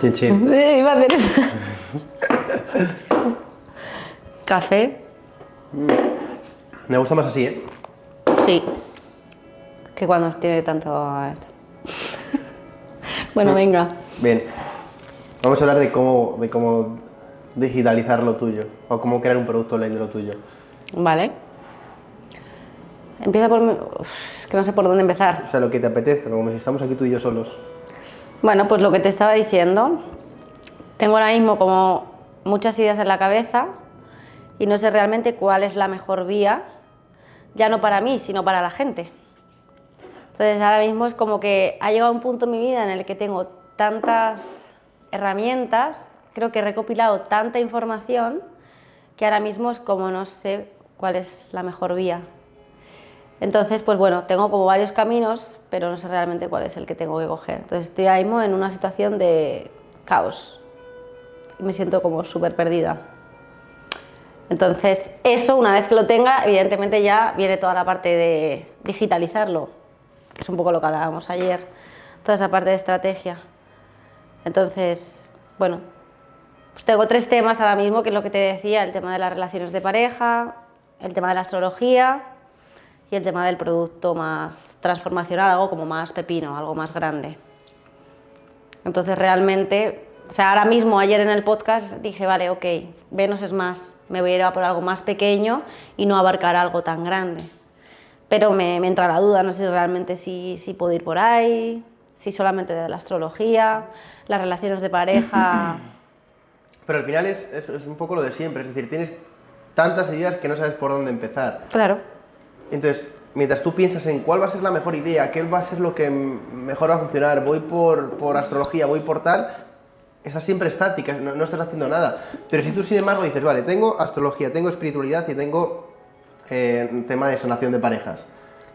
Chin, chin. Eh, Iba a hacer eso. Café, Me gusta más así, ¿eh? sí. Que cuando tiene tanto... bueno, venga. Bien. Vamos a hablar de cómo, de cómo digitalizar lo tuyo. O cómo crear un producto online de lo tuyo. Vale. Empieza por... Uf, que no sé por dónde empezar. O sea, lo que te apetezca, como si estamos aquí tú y yo solos. Bueno, pues lo que te estaba diciendo, tengo ahora mismo como muchas ideas en la cabeza y no sé realmente cuál es la mejor vía, ya no para mí, sino para la gente. Entonces ahora mismo es como que ha llegado un punto en mi vida en el que tengo tantas herramientas, creo que he recopilado tanta información que ahora mismo es como no sé cuál es la mejor vía. Entonces, pues bueno, tengo como varios caminos, pero no sé realmente cuál es el que tengo que coger. Entonces estoy ahora mismo en una situación de caos y me siento como súper perdida. Entonces, eso una vez que lo tenga, evidentemente ya viene toda la parte de digitalizarlo, que es un poco lo que hablábamos ayer, toda esa parte de estrategia. Entonces, bueno, pues tengo tres temas ahora mismo, que es lo que te decía, el tema de las relaciones de pareja, el tema de la astrología y el tema del producto más transformacional, algo como más pepino, algo más grande. Entonces realmente, o sea, ahora mismo, ayer en el podcast dije, vale, ok, menos es más, me voy a ir a por algo más pequeño y no abarcar algo tan grande. Pero me, me entra la duda, no sé realmente si, si puedo ir por ahí, si solamente de la astrología, las relaciones de pareja. Pero al final es, es, es un poco lo de siempre. Es decir, tienes tantas ideas que no sabes por dónde empezar. Claro, Entonces, mientras tú piensas en cuál va a ser la mejor idea, qué va a ser lo que mejor va a funcionar, voy por, por astrología, voy por tal, estás siempre estática, no, no estás haciendo nada. Pero si tú, sin embargo, dices, vale, tengo astrología, tengo espiritualidad y tengo eh, tema de sanación de parejas.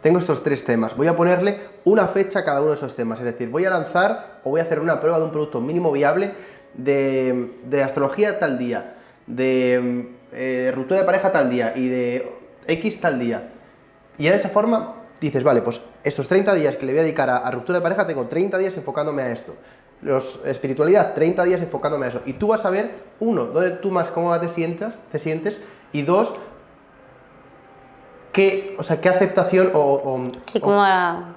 Tengo estos tres temas. Voy a ponerle una fecha a cada uno de esos temas. Es decir, voy a lanzar o voy a hacer una prueba de un producto mínimo viable de, de astrología tal día, de eh, ruptura de pareja tal día y de X tal día. Y ya de esa forma dices, vale, pues estos 30 días que le voy a dedicar a, a ruptura de pareja, tengo 30 días enfocándome a esto. Los espiritualidad, 30 días enfocándome a eso. Y tú vas a ver, uno, dónde tú más cómoda te sientas, te sientes, y dos, qué, o sea, qué aceptación o, o- sí, o- a-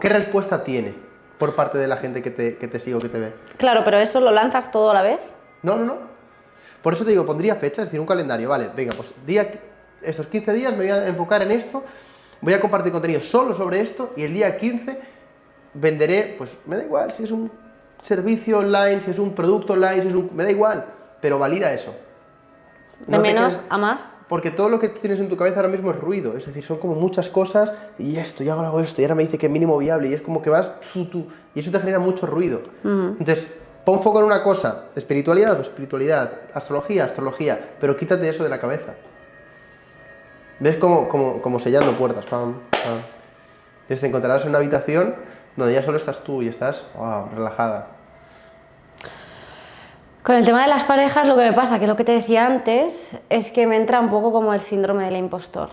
qué respuesta tiene por parte de la gente que te, que te sigue o que te ve. Claro, pero eso lo lanzas todo a la vez. No, no, no. Por eso te digo, pondría fecha, es decir, un calendario, vale, venga, pues día, estos 15 días me voy a enfocar en esto, voy a compartir contenido solo sobre esto y el día 15 venderé, pues me da igual si es un servicio online, si es un producto online, si es un... me da igual, pero valida eso. De No menos quedes- a más. Porque todo lo que tú tienes en tu cabeza ahora mismo es ruido, es decir, son como muchas cosas y esto, y ahora hago esto, y ahora me dice que es mínimo viable, y es como que vas tú, tú, y eso te genera mucho ruido. Entonces, pon foco en una cosa, espiritualidad, espiritualidad, astrología, astrología, pero quítate eso de la cabeza. ¿Ves como, como, como sellando puertas? Pam, pam. Entonces te encontrarás en una habitación donde ya solo estás tú y estás wow, relajada. Con el tema de las parejas, lo que me pasa, que lo que te decía antes, es que me entra un poco como el síndrome del impostor.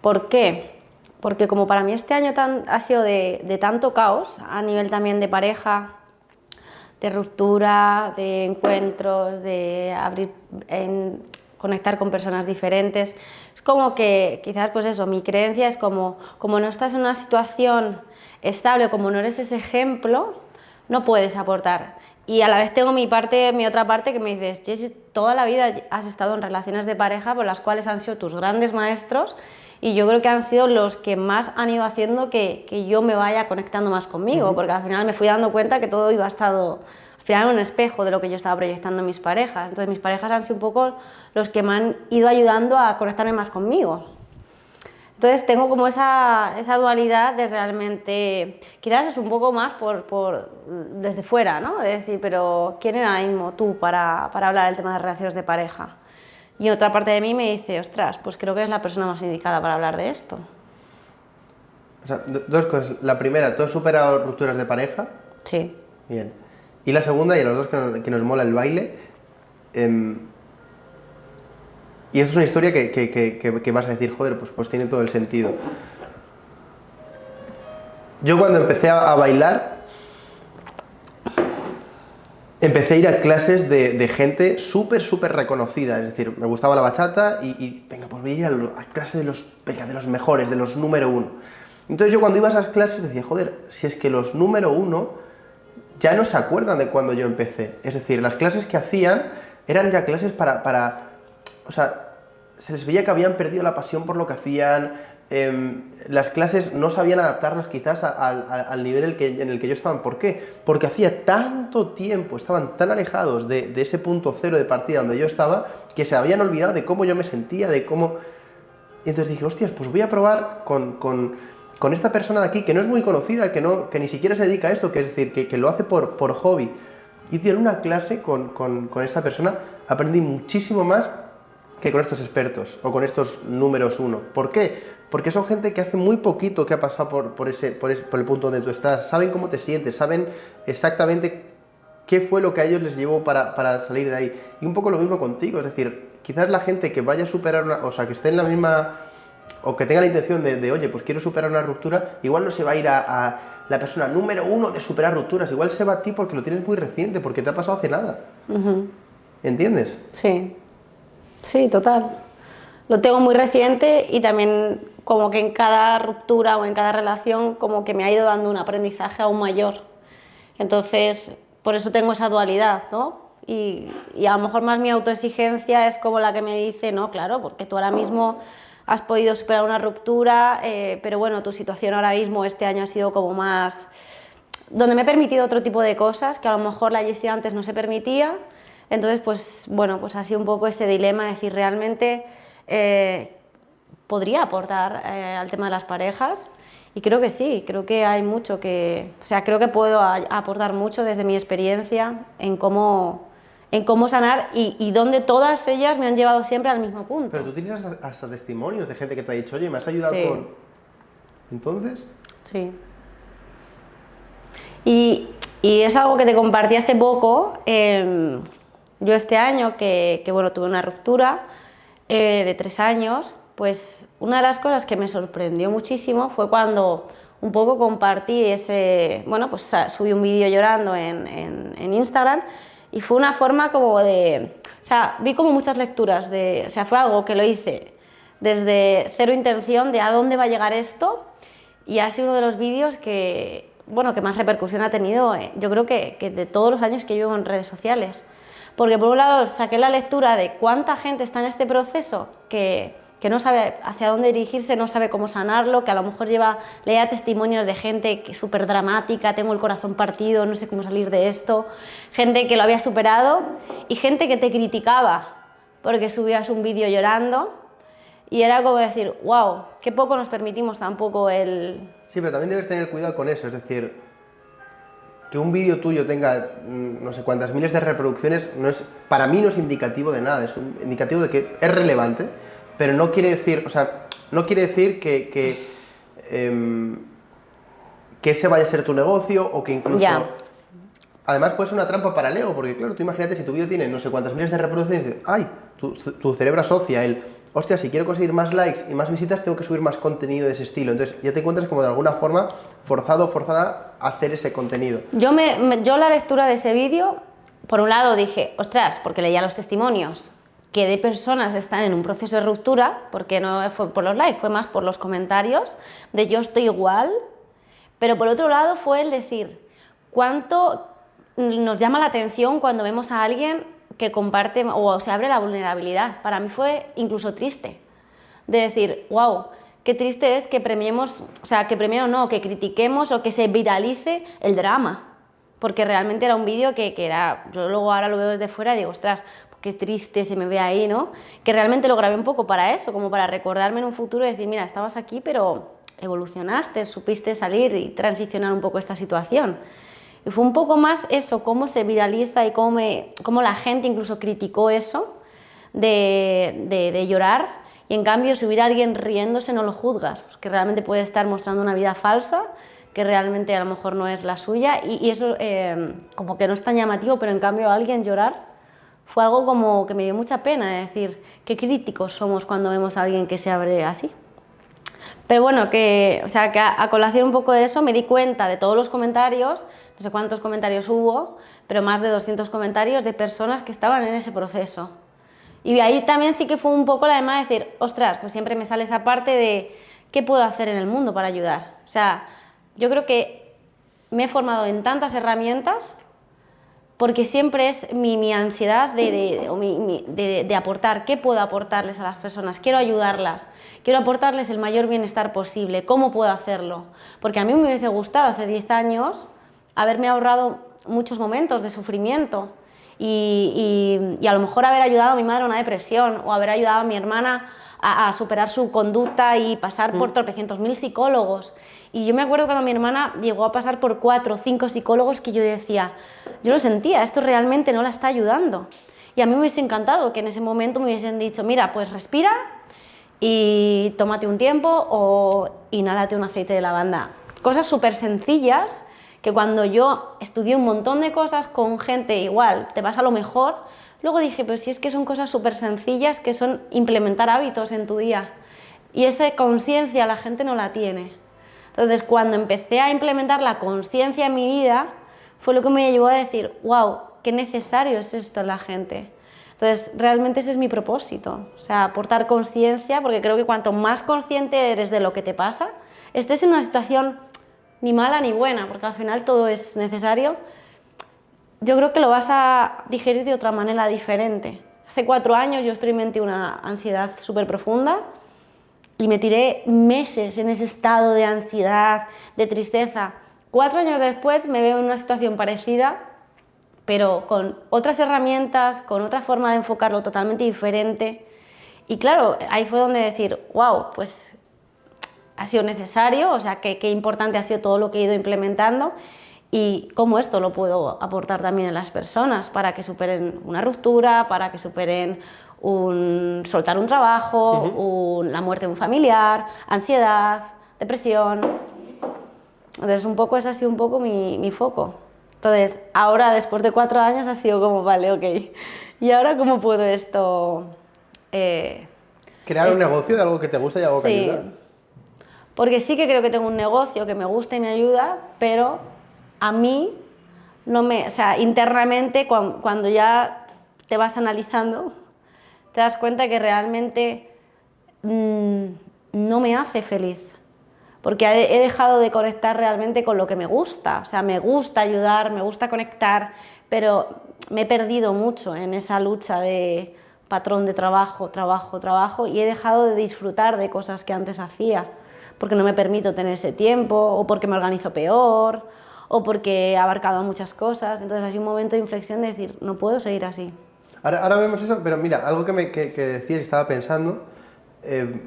¿Por qué? Porque como para mí este año tan- ha sido de, de tanto caos, a nivel también de pareja, de ruptura, de encuentros, de abrir, en- conectar con personas diferentes. Es como que quizás pues eso, mi creencia es como, como no estás en una situación estable, como no eres ese ejemplo, no puedes aportar. Y a la vez tengo mi parte, mi otra parte que me dices, Jessy, toda la vida has estado en relaciones de pareja por las cuales han sido tus grandes maestros y yo creo que han sido los que más han ido haciendo que, que yo me vaya conectando más conmigo, porque al final me fui dando cuenta que todo iba a estado, al final era un espejo de lo que yo estaba proyectando en mis parejas. Entonces mis parejas han sido un poco los que me han ido ayudando a conectarme más conmigo. Entonces tengo como esa, esa dualidad de realmente, quizás es un poco más por, por desde fuera, ¿no? De decir, pero ¿quién era ahora mismo tú para, para hablar del tema de relaciones de pareja? Y otra parte de mí me dice, ostras, pues creo que eres la persona más indicada para hablar de esto. O sea, do- dos cosas. La primera, ¿tú has superado rupturas de pareja? Sí. Bien. Y la segunda, y a los dos que nos, mola el baile, em, y esto es una historia que, que- que- que- vas a decir, joder, pues, pues tiene todo el sentido. Yo cuando empecé a, a bailar, empecé a ir a clases de, gente súper, súper reconocida. Es decir, me gustaba la bachata y, venga, pues voy a ir a, clases de los, de los mejores, de los número uno. Entonces yo cuando iba a esas clases decía, joder, si es que los número uno ya no se acuerdan de cuando yo empecé. Es decir, las clases que hacían eran ya clases para, para o sea, se les veía que habían perdido la pasión por lo que hacían, Em, las clases no sabían adaptarlas quizás al nivel en el que yo estaba. ¿Por qué? Porque hacía tanto tiempo, estaban tan alejados de, ese punto cero de partida donde yo estaba, que se habían olvidado de cómo yo me sentía, de cómo... Y entonces dije, hostias, pues voy a probar con, esta persona de aquí, que no es muy conocida, que, no, que ni siquiera se dedica a esto, que es decir, que, lo hace por, por hobby. Y en una clase con, con esta persona aprendí muchísimo más que con estos expertos o con estos números uno. ¿Por qué? porque son gente que hace muy poquito que ha pasado por, ese, por, el punto donde tú estás, saben cómo te sientes, saben exactamente qué fue lo que a ellos les llevó para, salir de ahí. Y un poco lo mismo contigo, es decir, quizás la gente que vaya a superar una, o sea, que esté en la misma, o que tenga la intención de, oye, pues quiero superar una ruptura, igual no se va a ir a, la persona número uno de superar rupturas, igual se va a ti porque lo tienes muy reciente, porque te ha pasado hace nada. ¿Entiendes? Sí, sí, total. Lo tengo muy reciente y también como que en cada ruptura o en cada relación como que me ha ido dando un aprendizaje aún mayor. Entonces, por eso tengo esa dualidad, ¿no? Y, a lo mejor más mi autoexigencia es como la que me dice, no, claro, porque tú ahora mismo has podido superar una ruptura, eh, pero bueno, tu situación ahora mismo este año ha sido como más... donde me he permitido otro tipo de cosas que a lo mejor la Jessie antes no se permitía. Entonces, pues bueno, pues ha sido un poco ese dilema, decir, realmente... Eh, podría aportar eh, al tema de las parejas y creo que sí, creo que hay mucho que, o sea, creo que puedo aportar mucho desde mi experiencia en cómo, en cómo sanar y, y donde todas ellas me han llevado siempre al mismo punto. Pero tú tienes hasta, testimonios de gente que te ha dicho, oye, me has ayudado con... ¿Entonces? Sí. Y, y, es algo que te compartí hace poco, em, yo este año que, que, bueno, tuve una ruptura eh, de tres años, pues una de las cosas que me sorprendió muchísimo fue cuando un poco compartí ese, bueno, pues subí un vídeo llorando en, en, Instagram y fue una forma como de, o sea, vi como muchas lecturas de, o sea, fue algo que lo hice desde cero intención de a dónde va a llegar esto y ha sido uno de los vídeos que, bueno, que más repercusión ha tenido, eh, yo creo que, que de todos los años que llevo en redes sociales. Porque por un lado saqué la lectura de cuánta gente está en este proceso que que no sabe hacia dónde dirigirse, no sabe cómo sanarlo, que a lo mejor lleva, lea testimonios de gente súper dramática, tengo el corazón partido, no sé cómo salir de esto, gente que lo había superado y gente que te criticaba porque subías un vídeo llorando y era como decir, wow, qué poco nos permitimos tampoco el... Sí, pero también debes tener cuidado con eso, es decir, que un vídeo tuyo tenga mm, no sé cuántas miles de reproducciones, no es, para mí no es indicativo de nada, es un indicativo de que es relevante, pero no quiere decir, o sea, no quiere decir que, que, em, que ese vaya a ser tu negocio o que incluso... Además puede ser una trampa para el ego, porque claro, tú imagínate si tu vídeo tiene no sé cuántas miles de reproducciones, ¡ay! Tu, tu, cerebro asocia el, hostia, si quiero conseguir más likes y más visitas, tengo que subir más contenido de ese estilo. Entonces ya te encuentras como de alguna forma forzado o forzada a hacer ese contenido. Yo, me, yo la lectura de ese vídeo, por un lado dije, ostras, porque leía los testimonios, que de personas están en un proceso de ruptura, porque no fue por los likes, fue más por los comentarios, de yo estoy igual, pero por otro lado fue el decir, cuánto nos llama la atención cuando vemos a alguien que comparte o se abre la vulnerabilidad. Para mí fue incluso triste, de decir, wow, qué triste es que premiemos, o sea, que premiemos no, que critiquemos o que se viralice el drama, porque realmente era un vídeo que, que, era, yo luego ahora lo veo desde fuera y digo, ostras, qué triste se me ve ahí, ¿no? Que realmente lo grabé un poco para eso, como para recordarme en un futuro y decir, mira, estabas aquí, pero evolucionaste, supiste salir y transicionar un poco esta situación. Y fue un poco más eso, cómo se viraliza y cómo, cómo la gente incluso criticó eso de, de, llorar y en cambio si hubiera alguien riéndose no lo juzgas, porque realmente puede estar mostrando una vida falsa que realmente a lo mejor no es la suya y, eso eh, como que no es tan llamativo, pero en cambio alguien llorar fue algo como que me dio mucha pena, es decir, qué críticos somos cuando vemos a alguien que se abre así. Pero bueno, que, o sea, que a, colación un poco de eso me di cuenta de todos los comentarios, no sé cuántos comentarios hubo, pero más de 200 comentarios de personas que estaban en ese proceso. Y ahí también sí que fue un poco la demás de decir, ostras, pues siempre me sale esa parte de qué puedo hacer en el mundo para ayudar. O sea, yo creo que me he formado en tantas herramientas porque siempre es mi, ansiedad de, de, aportar, qué puedo aportarles a las personas, quiero ayudarlas, quiero aportarles el mayor bienestar posible, ¿cómo puedo hacerlo? Porque a mí me hubiese gustado hace 10 años haberme ahorrado muchos momentos de sufrimiento y, a lo mejor haber ayudado a mi madre a una depresión o haber ayudado a mi hermana a, superar su conducta y pasar por mm. tropecientos mil psicólogos. Y yo me acuerdo cuando mi hermana llegó a pasar por cuatro o cinco psicólogos que yo decía, yo lo sentía, esto realmente no la está ayudando. Y a mí me hubiese encantado que en ese momento me hubiesen dicho, mira, pues respira y tómate un tiempo o inhálate un aceite de lavanda. Cosas súper sencillas que cuando yo estudié un montón de cosas con gente igual, te vas a lo mejor, luego dije, pues si es que son cosas súper sencillas que son implementar hábitos en tu día. Y esa conciencia la gente no la tiene. Entonces, cuando empecé a implementar la conciencia en mi vida, fue lo que me llevó a decir, wow, qué necesario es esto en la gente. Entonces, realmente ese es mi propósito, o sea, aportar conciencia, porque creo que cuanto más consciente eres de lo que te pasa, estés en una situación ni mala ni buena, porque al final todo es necesario, yo creo que lo vas a digerir de otra manera diferente. Hace cuatro años yo experimenté una ansiedad súper profunda, y me tiré meses en ese estado de ansiedad, de tristeza. Cuatro años después me veo en una situación parecida, pero con otras herramientas, con otra forma de enfocarlo totalmente diferente. Y claro, ahí fue donde decir, wow, pues ha sido necesario, o sea, qué, qué importante ha sido todo lo que he ido implementando y cómo esto lo puedo aportar también a las personas para que superen una ruptura, para que superen un, soltar un trabajo, la muerte de un familiar, ansiedad, depresión. Entonces, un poco ese ha sido un poco mi, mi, foco. Entonces, ahora, después de cuatro años, ha sido como, vale, ok, ¿y ahora cómo puedo esto...? Eh, Crear un negocio de algo que te gusta y algo que ayuda. Porque sí que creo que tengo un negocio que me gusta y me ayuda, pero a mí no me... O sea, internamente, cuando ya te vas analizando, te das cuenta que realmente mm, no me hace feliz. Porque he dejado de conectar realmente con lo que me gusta. O sea, me gusta ayudar, me gusta conectar, pero me he perdido mucho en esa lucha de patrón de trabajo, trabajo, trabajo y he dejado de disfrutar de cosas que antes hacía porque no me permito tener ese tiempo o porque me organizo peor o porque he abarcado muchas cosas. Entonces sido un momento de inflexión de decir, no puedo seguir así. Ahora, vemos eso, pero mira, algo que, me, que, que decías y estaba pensando, eh,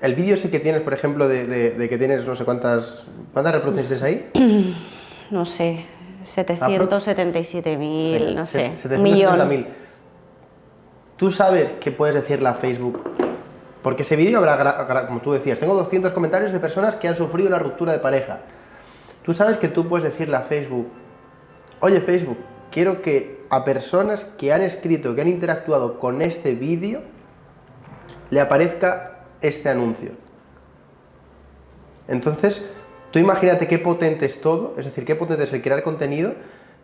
el vídeo sí que tienes, por ejemplo, de, que tienes no sé cuántas, ¿cuántas reproducciones ahí? No sé, 777.000, no sé, un millón. ¿Tú sabes qué puedes decirle a Facebook? Porque ese vídeo habrá, como tú decías, tengo 200 comentarios de personas que han sufrido una ruptura de pareja. Tú sabes que tú puedes decirle a Facebook, oye Facebook, quiero que a personas que han escrito, que han interactuado con este vídeo, le aparezca este anuncio. Entonces, tú imagínate qué potente es todo, es decir, qué potente es el crear contenido,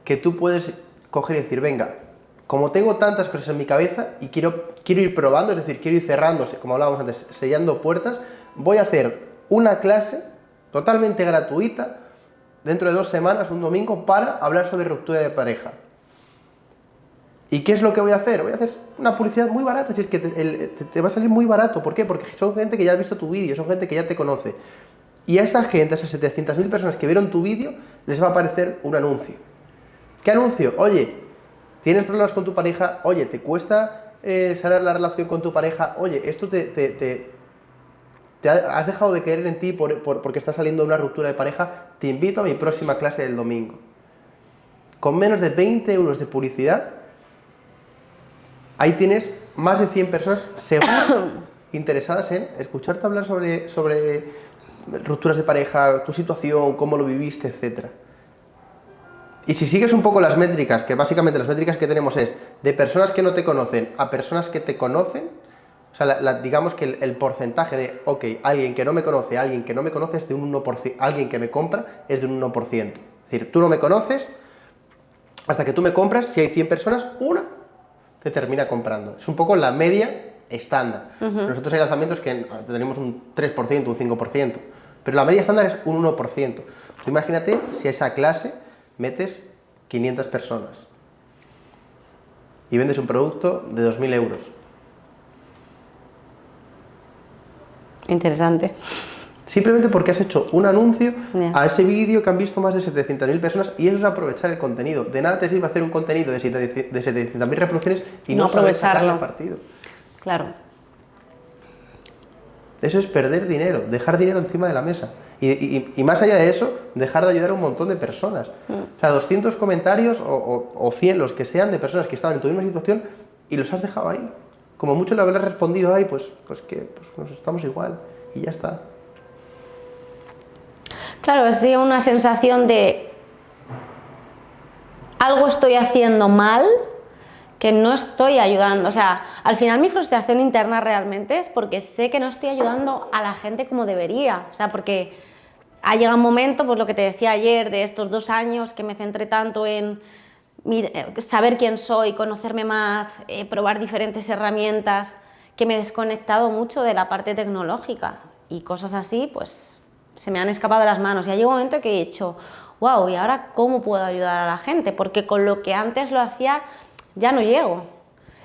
que tú puedes coger y decir, venga, como tengo tantas cosas en mi cabeza y quiero, quiero ir probando, es decir, quiero ir cerrándose, como hablábamos antes, sellando puertas, voy a hacer una clase totalmente gratuita dentro de dos semanas, un domingo, para hablar sobre ruptura de pareja. ¿Y qué es lo que voy a hacer? Voy a hacer una publicidad muy barata, si es que te, va a salir muy barato. ¿Por qué? Porque son gente que ya ha visto tu vídeo, son gente que ya te conoce. Y a esa gente, a esas 700.000 personas que vieron tu vídeo, les va a aparecer un anuncio. ¿Qué anuncio? Oye, ¿tienes problemas con tu pareja? Oye, ¿te cuesta eh, sanar la relación con tu pareja? Oye, esto te, te, has dejado de creer en ti porque está saliendo una ruptura de pareja. Te invito a mi próxima clase del domingo. Con menos de 20 euros de publicidad, ahí tienes más de 100 personas interesadas en escucharte hablar sobre, sobre rupturas de pareja, tu situación, cómo lo viviste, etc. Y si sigues un poco las métricas, que básicamente las métricas que tenemos es de personas que no te conocen a personas que te conocen, O sea, la- digamos que el, el porcentaje de, ok, alguien que no me conoce, alguien que no me conoce es de un 1%, alguien que me compra es de un 1%. Es decir, tú no me conoces, hasta que tú me compras, si hay 100 personas, una te termina comprando. Es un poco la media estándar. Nosotros hay lanzamientos que tenemos un 3%, un 5%, pero la media estándar es un 1%. Tú imagínate si esa clase metes 500 personas y vendes un producto de 2.000 euros. Interesante. Simplemente porque has hecho un anuncio a ese vídeo que han visto más de 700.000 personas y eso es aprovechar el contenido. De nada te sirve hacer un contenido de 700 de 700.000 reproducciones y no, No aprovecharlo. partido. Claro. Eso es perder dinero, dejar dinero encima de la mesa. Y, y- y más allá de eso, dejar de ayudar a un montón de personas. O sea, 200 comentarios o, o- o 100, los que sean, de personas que estaban en tu misma situación y los has dejado ahí. Como mucho le habrás respondido ahí, pues, pues que pues, nos estamos igual y ya está. Claro, es una sensación de algo estoy haciendo mal que no estoy ayudando. O sea, al final mi frustración interna realmente es porque sé que no estoy ayudando a la gente como debería. O sea, porque ha llegado un momento, pues lo que te decía ayer, de estos dos años que me centré tanto en eh, saber quién soy, conocerme más, eh, probar diferentes herramientas, que me he desconectado mucho de la parte tecnológica y cosas así, pues se me han escapado de las manos. Y ha llegado un momento que he dicho, wow, ¿y ahora cómo puedo ayudar a la gente? Porque con lo que antes lo hacía ya no llego.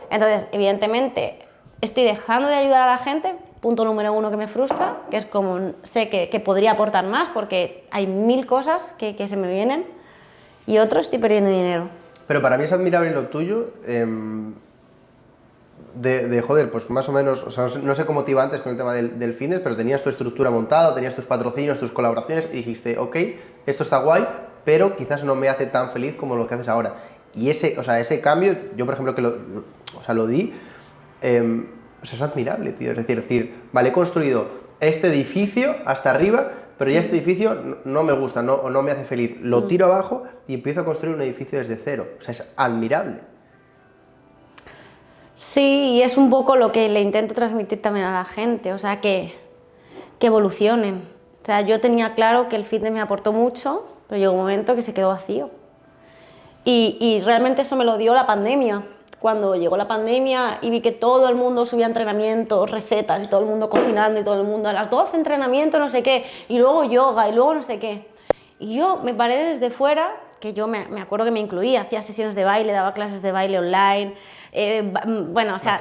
Entonces, evidentemente, estoy dejando de ayudar a la gente, punto número uno que me frustra, que es como sé que, que podría aportar más porque hay mil cosas que, que se me vienen, y otro, estoy perdiendo dinero. Pero para mí es admirable lo tuyo. em, de, de, joder, pues más o menos, no sé cómo te iba antes con el tema del, del fitness, pero tenías tu estructura montada, tenías tus patrocinios, tus colaboraciones y dijiste, ok, esto está guay, pero quizás no me hace tan feliz como lo que haces ahora. Y ese, o sea, ese cambio, yo por ejemplo que lo, o sea, lo di, em, sea, es admirable, tío. Es decir, decir, vale, he construido este edificio hasta arriba, pero ya este edificio no, me gusta no, o no me hace feliz. Lo tiro abajo y empiezo a construir un edificio desde cero. O sea, es admirable. Sí, y es un poco lo que le intento transmitir también a la gente, o sea, que, que evolucionen. O sea, yo tenía claro que el fitness me aportó mucho, pero llegó un momento que se quedó vacío. Y, y realmente eso me lo dio la pandemia. Cuando llegó la pandemia y vi que todo el mundo subía entrenamientos, recetas, y todo el mundo cocinando, y todo el mundo a las 12 entrenamiento, no sé qué, y luego yoga, y luego no sé qué. Y yo me paré desde fuera, que yo me, me acuerdo que me incluía, hacía sesiones de baile, daba clases de baile online, eh, mm, bueno, o sea,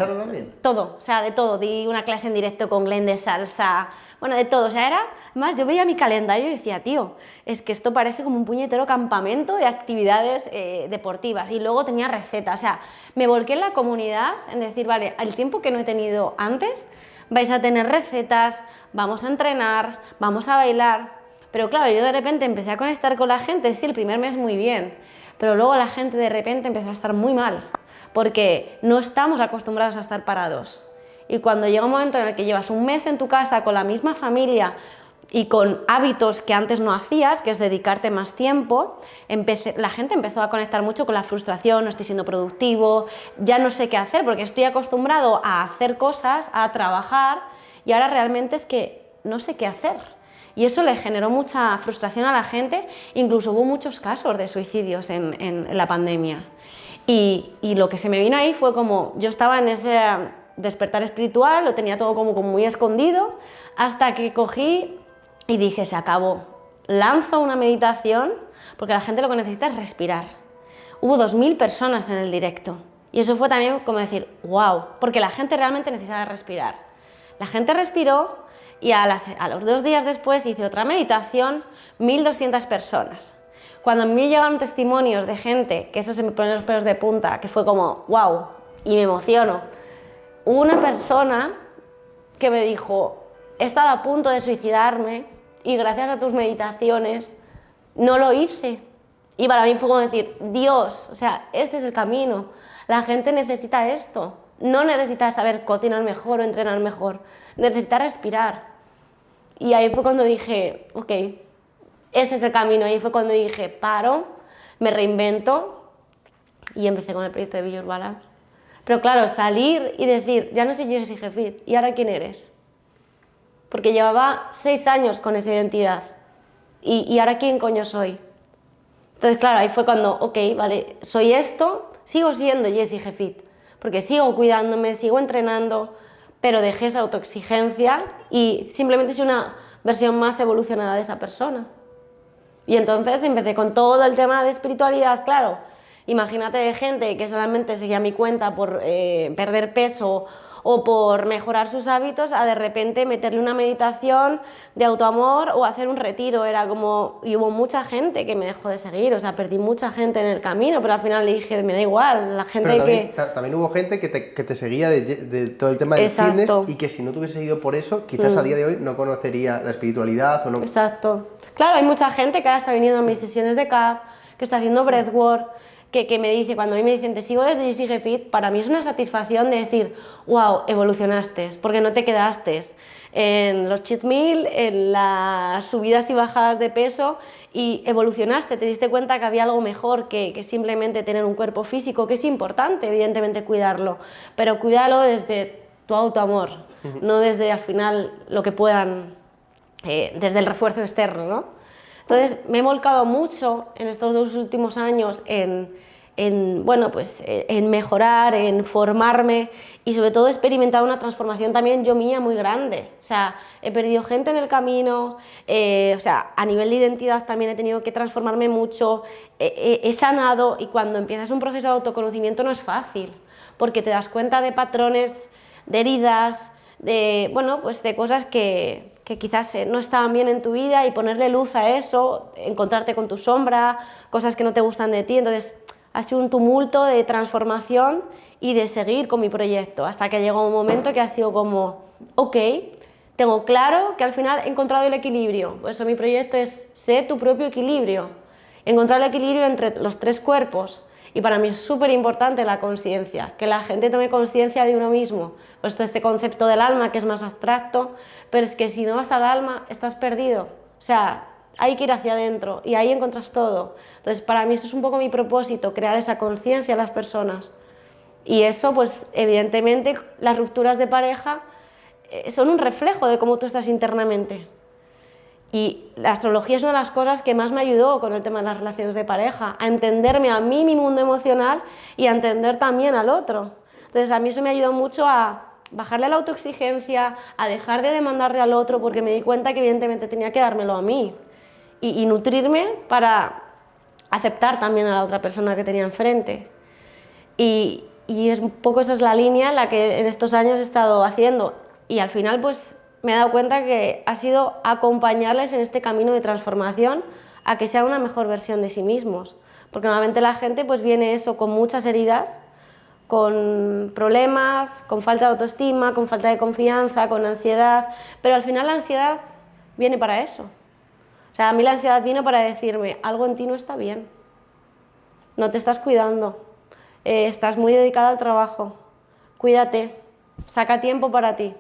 todo, o sea, de todo. Di una clase en directo con Glenn de salsa, bueno, de todo. O sea, era, más yo veía mi calendario y decía, tío, es que esto parece como un puñetero campamento de actividades eh, deportivas. Y luego tenía recetas, o sea, me volqué en la comunidad en decir, vale, el tiempo que no he tenido antes, vais a tener recetas, vamos a entrenar, vamos a bailar. Pero claro, yo de repente empecé a conectar con la gente, sí, el primer mes muy bien, pero luego la gente de repente empezó a estar muy mal, porque no estamos acostumbrados a estar parados. Y cuando llega un momento en el que llevas un mes en tu casa con la misma familia y con hábitos que antes no hacías, que es dedicarte más tiempo, empecé- la gente empezó a conectar mucho con la frustración, no estoy siendo productivo, ya no sé qué hacer, porque estoy acostumbrado a hacer cosas, a trabajar, y ahora realmente es que no sé qué hacer. Y eso le generó mucha frustración a la gente, incluso hubo muchos casos de suicidios en, en- la pandemia. Y, y lo que se me vino ahí fue como, yo estaba en ese despertar espiritual, lo tenía todo como, muy escondido, hasta que cogí y dije, se acabó. Lanzo una meditación, porque la gente lo que necesita es respirar. Hubo 2.000 personas en el directo. Y eso fue también como decir, wow, porque la gente realmente necesita respirar. La gente respiró y a, los dos días después hice otra meditación, 1.200 personas. Cuando a mí llegaron testimonios de gente, que eso se me ponen los pelos de punta, que fue como, wow, y me emociono. Una persona que me dijo, he estado a punto de suicidarme y gracias a tus meditaciones no lo hice. Y para mí fue como decir, Dios, o sea, este es el camino. La gente necesita esto. No necesita saber cocinar mejor o entrenar mejor. Necesita respirar. Y ahí fue cuando dije, ok, este es el camino. Ahí fue cuando dije, paro, me reinvento y empecé con el proyecto de Your Balance. Pero claro, salir y decir, ya no soy Jessie Jefit, ¿y ahora quién eres? Porque llevaba seis años con esa identidad. ¿Y, y ahora quién coño soy? Entonces, claro, ahí fue cuando, ok, vale, soy esto, sigo siendo Jessie Jefit, porque sigo cuidándome, sigo entrenando, pero dejé esa autoexigencia y simplemente soy una versión más evolucionada de esa persona. Y entonces empecé con todo el tema de espiritualidad, claro. Imagínate gente que solamente seguía mi cuenta por eh, perder peso o por mejorar sus hábitos a de repente meterle una meditación de autoamor o hacer un retiro. Era como, y hubo mucha gente que me dejó de seguir, o sea, perdí mucha gente en el camino, pero al final le dije, me da igual, la gente también, que... también hubo gente que te, que te seguía de, de, todo el tema del fitness y que si no te hubiese seguido por eso, quizás a mm. día de hoy no conocería la espiritualidad o no... Exacto. Claro, hay mucha gente que ahora está viniendo a mis sesiones de CAP, que está haciendo breathwork, que, me dice, cuando a mí me dicen te sigo desde Sigue Fit, para mí es una satisfacción de decir, wow, evolucionaste, porque no te quedaste. En los cheat meal, en las subidas y bajadas de peso y evolucionaste, te diste cuenta que había algo mejor que, que simplemente tener un cuerpo físico, que es importante, evidentemente, cuidarlo, pero cuídalo desde tu autoamor, no desde al final lo que puedan, eh, desde el refuerzo externo, ¿no? Entonces me he volcado mucho en estos dos últimos años en, bueno, pues, en mejorar, en formarme y sobre todo he experimentado una transformación también yo mía muy grande. O sea, he perdido gente en el camino, eh, o sea, a nivel de identidad también he tenido que transformarme mucho, he sanado y cuando empiezas un proceso de autoconocimiento no es fácil porque te das cuenta de patrones, de heridas, de, bueno, pues de cosas que, que quizás eh, no estaban bien en tu vida y ponerle luz a eso, encontrarte con tu sombra, cosas que no te gustan de ti, entonces ha sido un tumulto de transformación y de seguir con mi proyecto, hasta que llegó un momento que ha sido como, ok, tengo claro que al final he encontrado el equilibrio, por eso mi proyecto es ser tu propio equilibrio, encontrar el equilibrio entre los tres cuerpos, y para mí es súper importante la conciencia, que la gente tome conciencia de uno mismo. Pues este concepto del alma que es más abstracto, pero es que si no vas al alma estás perdido. O sea, hay que ir hacia adentro y ahí encuentras todo. Entonces para mí eso es un poco mi propósito, crear esa conciencia en las personas. Y eso pues evidentemente las rupturas de pareja eh, son un reflejo de cómo tú estás internamente. Y la astrología es una de las cosas que más me ayudó con el tema de las relaciones de pareja, a entenderme a mí, mi mundo emocional, y a entender también al otro. Entonces a mí eso me ayudó mucho a bajarle la autoexigencia, a dejar de demandarle al otro, porque me di cuenta que evidentemente tenía que dármelo a mí. Y, nutrirme para aceptar también a la otra persona que tenía enfrente. Y, y es poco esa es la línea en la que en estos años he estado haciendo. Y al final pues me he dado cuenta que ha sido acompañarles en este camino de transformación a que sea una mejor versión de sí mismos. Porque normalmente la gente pues viene eso con muchas heridas, con problemas, con falta de autoestima, con falta de confianza, con ansiedad, pero al final la ansiedad viene para eso. O sea, a mí la ansiedad viene para decirme, algo en ti no está bien, no te estás cuidando, eh, estás muy dedicada al trabajo, cuídate, saca tiempo para ti.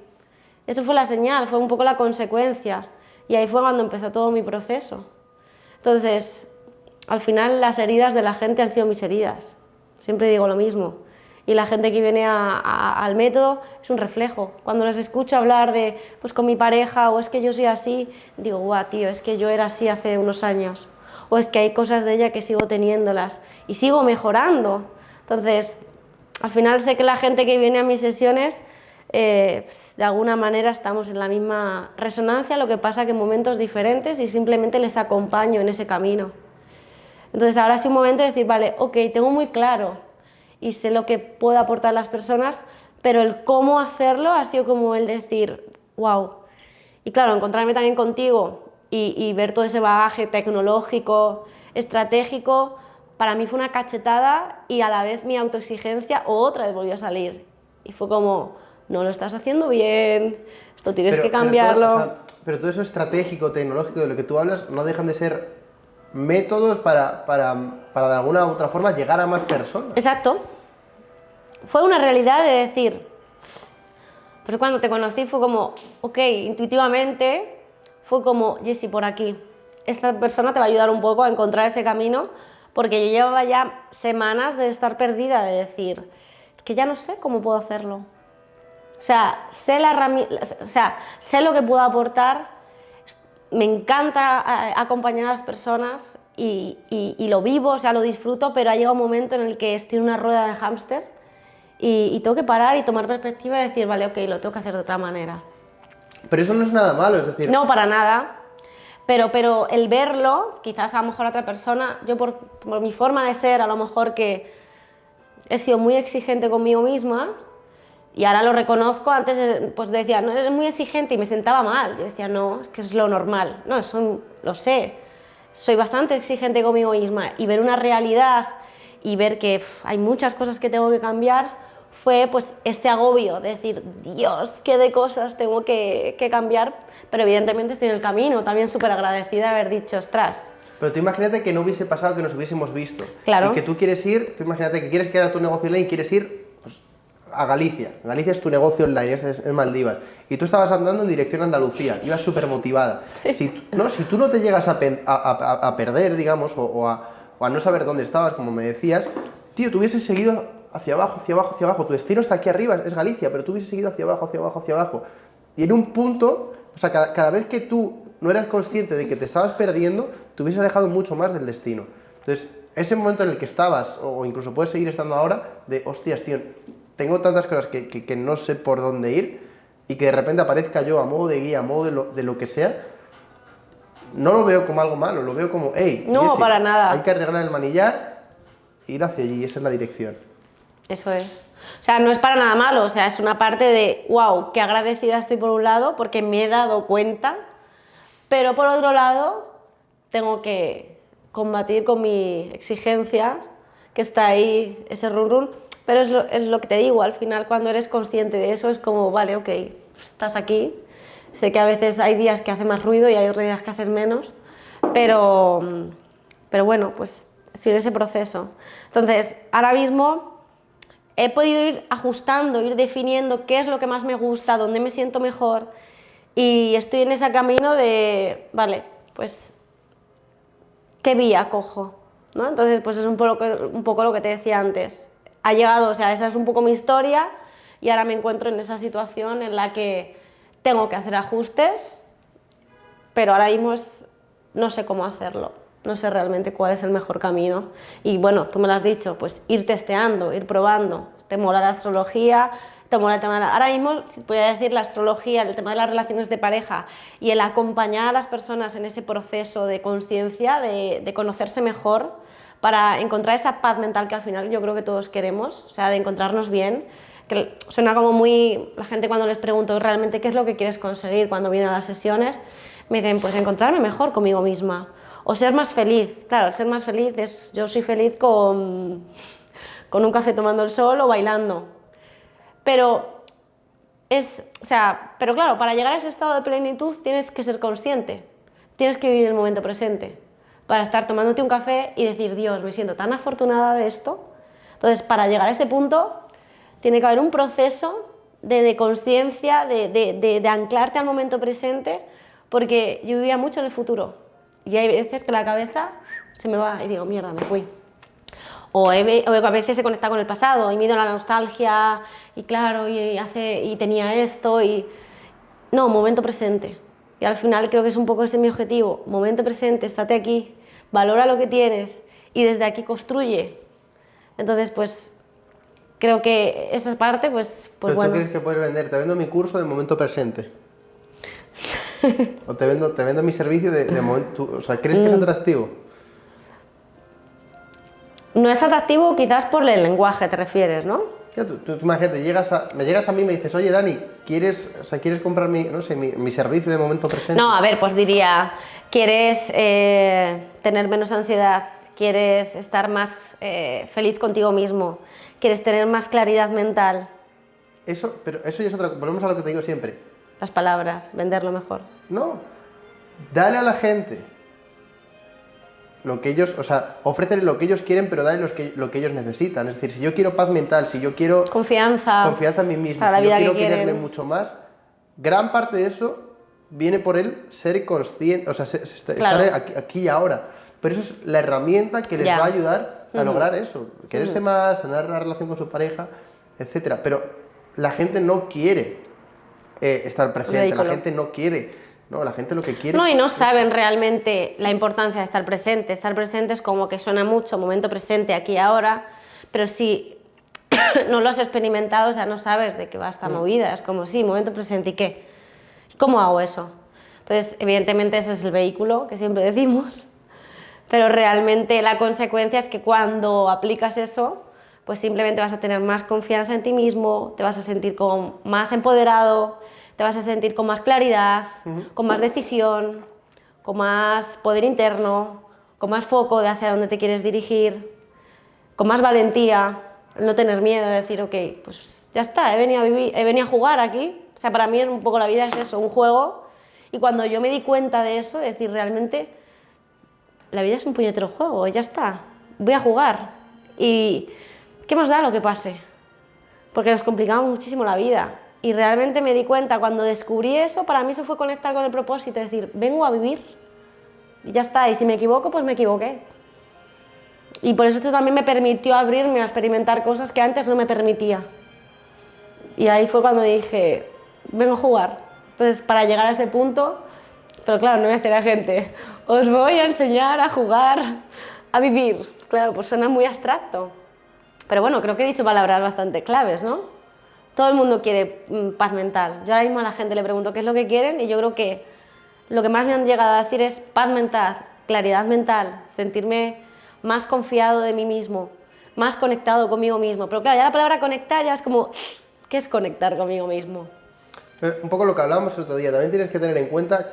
Eso fue la señal, fue un poco la consecuencia. Y ahí fue cuando empezó todo mi proceso. Entonces, al final las heridas de la gente han sido mis heridas. Siempre digo lo mismo. Y la gente que viene al método es un reflejo. Cuando les escucho hablar de, pues con mi pareja, o es que yo soy así, digo, guau, tío, es que yo era así hace unos años. O es que hay cosas de ella que sigo teniéndolas y sigo mejorando. Entonces, al final sé que la gente que viene a mis sesiones eh, pues, de alguna manera estamos en la misma resonancia, lo que pasa que en momentos diferentes y simplemente les acompaño en ese camino. Entonces ahora es un momento de decir, vale, ok, tengo muy claro y sé lo que puedo aportar a las personas, pero el cómo hacerlo ha sido como el decir, wow. Y claro, encontrarme también contigo y, y ver todo ese bagaje tecnológico, estratégico, para mí fue una cachetada y a la vez mi autoexigencia otra vez volvió a salir. Y fue como, no lo estás haciendo bien, esto tienes que cambiarlo. Pero todo, eso estratégico, tecnológico, de lo que tú hablas, no dejan de ser métodos para, para, para de alguna u otra forma llegar a más personas. Exacto. Fue una realidad de decir, pues cuando te conocí fue como, ok, intuitivamente fue como, Jessy, por aquí. Esta persona te va a ayudar un poco a encontrar ese camino, porque yo llevaba ya semanas de estar perdida, de decir, que ya no sé cómo puedo hacerlo. O sea, sé, la o sea, sé lo que puedo aportar, me encanta eh, acompañar a las personas y, y, lo vivo, o sea, lo disfruto, pero ha llegado un momento en el que estoy en una rueda de hámster y, y tengo que parar y tomar perspectiva y decir, vale, ok, lo tengo que hacer de otra manera. Pero eso no es nada malo, es decir... No, para nada. Pero, pero el verlo, quizás a lo mejor a otra persona, yo por, por mi forma de ser, a lo mejor que he sido muy exigente conmigo misma y ahora lo reconozco, antes pues decía, no, eres muy exigente y me sentaba mal. Yo decía, no, es que es lo normal. No, eso lo sé. Soy bastante exigente conmigo misma y ver una realidad y ver que hay muchas cosas que tengo que cambiar, fue pues este agobio de decir, Dios, qué de cosas tengo que, cambiar, pero evidentemente estoy en el camino, también súper agradecida de haber dicho, ostras. Pero tú imagínate que no hubiese pasado que nos hubiésemos visto. Claro. Y que tú quieres ir, tú imagínate que quieres crear tu negocio online y quieres ir pues, a Galicia. Galicia es tu negocio online, es, es Maldivas. Y tú estabas andando en dirección a Andalucía, ibas súper motivada. Si, no, si tú no te llegas a, a, perder, digamos, o, o, a, o a no saber dónde estabas, como me decías, tío, tú hubieses seguido hacia abajo, hacia abajo, hacia abajo. Tu destino está aquí arriba, es Galicia, pero tú hubieses seguido hacia abajo, hacia abajo, hacia abajo. Y en un punto, o sea, cada, vez que tú no eras consciente de que te estabas perdiendo, te hubieses alejado mucho más del destino. Entonces, ese momento en el que estabas, o incluso puedes seguir estando ahora, de, hostias, tío, tengo tantas cosas que, que, no sé por dónde ir, y que de repente aparezca yo a modo de guía, a modo de lo, de lo que sea, no lo veo como algo malo, lo veo como, hey, no, para nada. hay que arreglar el manillar, ir hacia allí, esa es la dirección. Eso es. O sea, no es para nada malo, o sea, es una parte de, wow, qué agradecida estoy por un lado porque me he dado cuenta, pero por otro lado tengo que combatir con mi exigencia, que está ahí, ese run run, pero es lo, es lo que te digo, al final cuando eres consciente de eso es como, vale, ok, estás aquí, sé que a veces hay días que hace más ruido y hay otros días que haces menos, pero, pero bueno, pues estoy en ese proceso. Entonces, ahora mismo he podido ir ajustando, ir definiendo qué es lo que más me gusta, dónde me siento mejor y estoy en ese camino de, vale, pues, ¿qué vía cojo? ¿no? Entonces, pues es un poco, lo que te decía antes. Ha llegado, o sea, esa es un poco mi historia y ahora me encuentro en esa situación en la que tengo que hacer ajustes, pero ahora mismo no sé cómo hacerlo no sé realmente cuál es el mejor camino. Y bueno, tú me lo has dicho, pues ir testeando, ir probando. Te mola la astrología, te mola el tema de la... Ahora mismo, si decir la astrología, el tema de las relaciones de pareja y el acompañar a las personas en ese proceso de conciencia, de, conocerse mejor, para encontrar esa paz mental que al final yo creo que todos queremos, o sea, de encontrarnos bien, que suena como muy... La gente cuando les pregunto realmente qué es lo que quieres conseguir cuando vienen a las sesiones, me dicen, pues encontrarme mejor conmigo misma o ser más feliz. Claro, ser más feliz es, yo soy feliz con, con un café tomando el sol o bailando. Pero es, o sea, pero claro, para llegar a ese estado de plenitud tienes que ser consciente, tienes que vivir el momento presente, para estar tomándote un café y decir, Dios, me siento tan afortunada de esto. Entonces, para llegar a ese punto, tiene que haber un proceso de, conciencia, de, de anclarte al momento presente, porque yo vivía mucho en el futuro. Y hay veces que la cabeza se me va y digo, mierda, me fui. O, a veces se conecta con el pasado y mido la nostalgia y claro, y, hace, y tenía esto y... No, momento presente. Y al final creo que es un poco ese mi objetivo. Momento presente, estate aquí, valora lo que tienes y desde aquí construye. Entonces, pues creo que esa parte, pues, pues bueno. ¿Tú crees que puedes vender? Te vendo mi curso de momento presente. o te vendo, te vendo mi servicio de, momento. O sea, ¿crees que es mm. atractivo? No es atractivo quizás por el lenguaje, te refieres, ¿no? tú, imagínate, llegas a, me llegas a mí y me dices, oye Dani, ¿quieres, o sea, ¿quieres comprar mi, no sé, mi, servicio de momento presente? No, a ver, pues diría, ¿quieres eh, tener menos ansiedad? ¿Quieres estar más eh, feliz contigo mismo? ¿Quieres tener más claridad mental? Eso, pero eso ya es otra volvemos a lo que te digo siempre las palabras, venderlo mejor. No, dale a la gente lo que ellos, o sea, ofrécele lo que ellos quieren, pero dale que, lo que ellos necesitan. Es decir, si yo quiero paz mental, si yo quiero... Confianza. Confianza en mí mismo, si yo quiero quererme mucho más, gran parte de eso viene por el ser consciente, o sea, estar aquí, y ahora. Pero eso es la herramienta que les va a ayudar a lograr eso. Quererse más, sanar la relación con su pareja. etcétera. Pero la gente no quiere eh, estar presente, la gente no quiere, no, la gente lo que quiere No, y no saben realmente la importancia de estar presente. Estar presente es como que suena mucho, momento presente, aquí y ahora, pero si no lo has experimentado, o sea, no sabes de qué va esta movida. Es como, sí, momento presente, ¿y qué? ¿Cómo hago eso? Entonces, evidentemente, ese es el vehículo que siempre decimos, pero realmente la consecuencia es que cuando aplicas eso, pues simplemente vas a tener más confianza en ti mismo, te vas a sentir como más empoderado, te vas a sentir con más claridad, con más decisión, con más poder interno, con más foco de hacia dónde te quieres dirigir, con más valentía, no tener miedo de decir, ok, pues ya está, he venido a, vivir, he venido a jugar aquí. O sea, para mí es un poco la vida, es eso, un juego. Y cuando yo me di cuenta de eso, de decir, realmente la vida es un puñetero juego, ya está, voy a jugar. Y ¿qué más da lo que pase? Porque nos complicamos muchísimo la vida. Y realmente me di cuenta, cuando descubrí eso, para mí eso fue conectar con el propósito, decir, vengo a vivir. Y ya está, y si me equivoco, pues me equivoqué. Y por eso esto también me permitió abrirme a experimentar cosas que antes no me permitía. Y ahí fue cuando dije, vengo a jugar. Entonces, para llegar a ese punto, pero claro, no me hace la gente, os voy a enseñar a jugar, a vivir. Claro, pues suena muy abstracto. Pero bueno, creo que he dicho palabras bastante claves, ¿no? Todo el mundo quiere mm, paz mental. Yo ahora mismo a la gente le pregunto qué es lo que quieren y yo creo que lo que más me han llegado a decir es paz mental, claridad mental, sentirme más confiado de mí mismo, más conectado conmigo mismo. Pero claro, ya la palabra conectar ya es como, ¿qué es conectar conmigo mismo? Pero un poco lo que hablábamos el otro día, también tienes que tener en cuenta